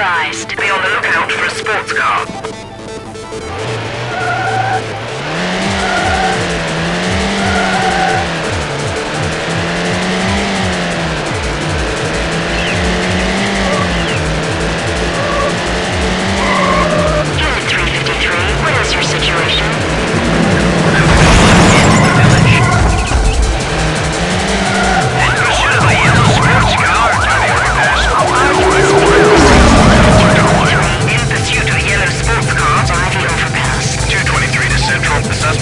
advised. Be on the lookout for a sports car.